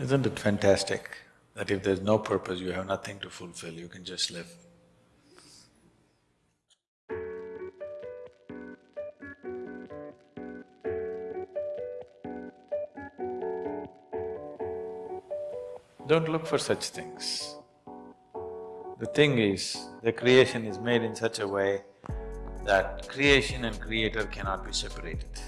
Isn't it fantastic that if there's no purpose, you have nothing to fulfill, you can just live? Don't look for such things. The thing is, the creation is made in such a way that creation and creator cannot be separated.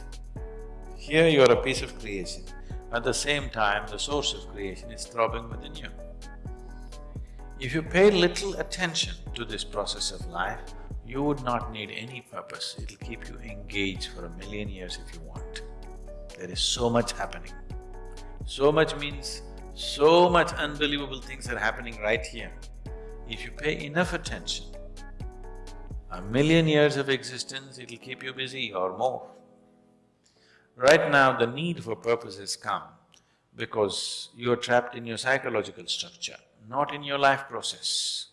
Here you are a piece of creation, at the same time the source of creation is throbbing within you. If you pay little attention to this process of life, you would not need any purpose, it'll keep you engaged for a million years if you want. There is so much happening. So much means so much unbelievable things are happening right here. If you pay enough attention, a million years of existence, it'll keep you busy or more. Right now, the need for purpose has come because you're trapped in your psychological structure, not in your life process.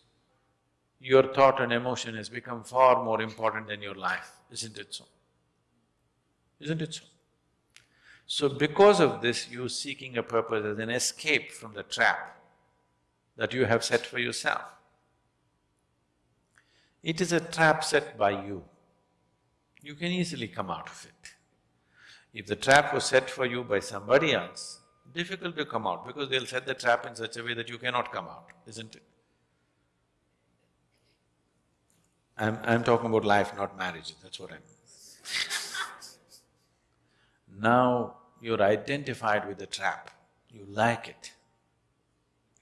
Your thought and emotion has become far more important than your life, isn't it so? Isn't it so? So because of this, you're seeking a purpose as an escape from the trap that you have set for yourself. It is a trap set by you. You can easily come out of it. If the trap was set for you by somebody else, difficult to come out because they'll set the trap in such a way that you cannot come out, isn't it? I'm… I'm talking about life, not marriage, that's what I mean. now you're identified with the trap, you like it.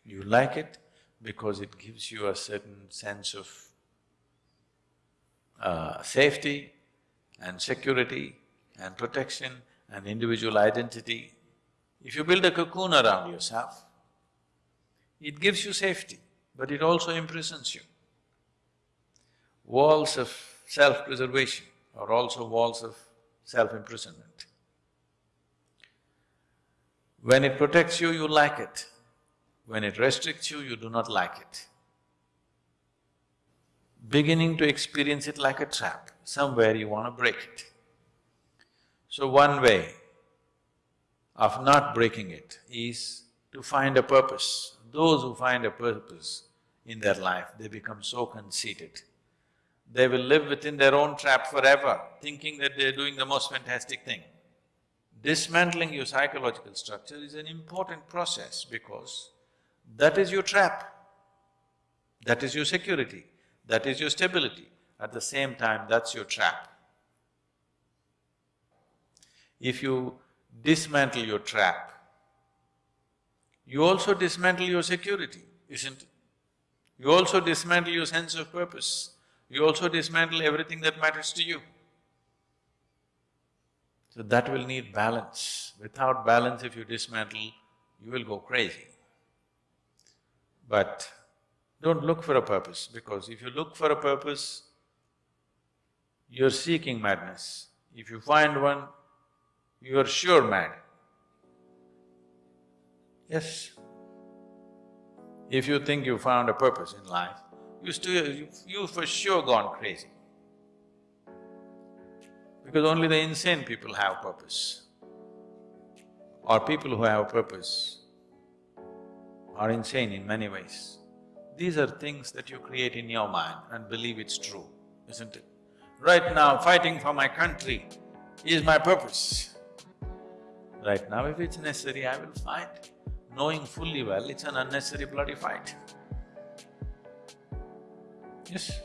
You like it because it gives you a certain sense of uh, safety and security and protection and individual identity. If you build a cocoon around yourself, it gives you safety, but it also imprisons you. Walls of self-preservation are also walls of self-imprisonment. When it protects you, you like it. When it restricts you, you do not like it beginning to experience it like a trap, somewhere you want to break it. So one way of not breaking it is to find a purpose. Those who find a purpose in their life, they become so conceited. They will live within their own trap forever, thinking that they're doing the most fantastic thing. Dismantling your psychological structure is an important process because that is your trap, that is your security. That is your stability. At the same time, that's your trap. If you dismantle your trap, you also dismantle your security, isn't it? You also dismantle your sense of purpose. You also dismantle everything that matters to you. So that will need balance. Without balance, if you dismantle, you will go crazy. But don't look for a purpose, because if you look for a purpose, you're seeking madness. If you find one, you are sure mad. Yes. If you think you found a purpose in life, you still… you, for sure gone crazy. Because only the insane people have purpose. Or people who have purpose are insane in many ways. These are things that you create in your mind and believe it's true, isn't it? Right now, fighting for my country is my purpose. Right now, if it's necessary, I will fight, knowing fully well it's an unnecessary bloody fight. Yes,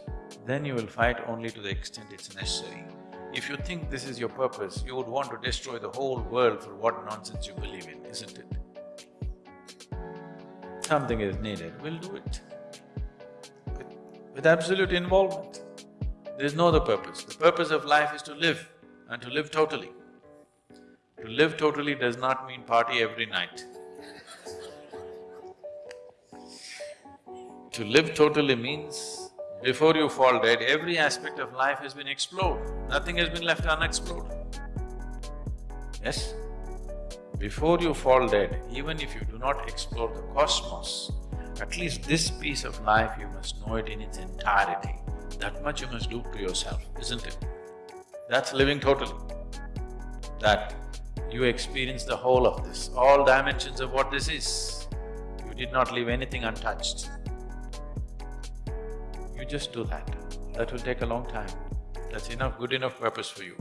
then you will fight only to the extent it's necessary. If you think this is your purpose, you would want to destroy the whole world for what nonsense you believe in, isn't it? Something is needed, we'll do it with absolute involvement. There is no other purpose. The purpose of life is to live and to live totally. To live totally does not mean party every night. To live totally means before you fall dead, every aspect of life has been explored, nothing has been left unexplored. Yes? Before you fall dead, even if you do not explore the cosmos, at least this piece of life you must know it in its entirety. That much you must do to yourself, isn't it? That's living totally. That you experience the whole of this, all dimensions of what this is. You did not leave anything untouched. You just do that. That will take a long time. That's enough, good enough purpose for you.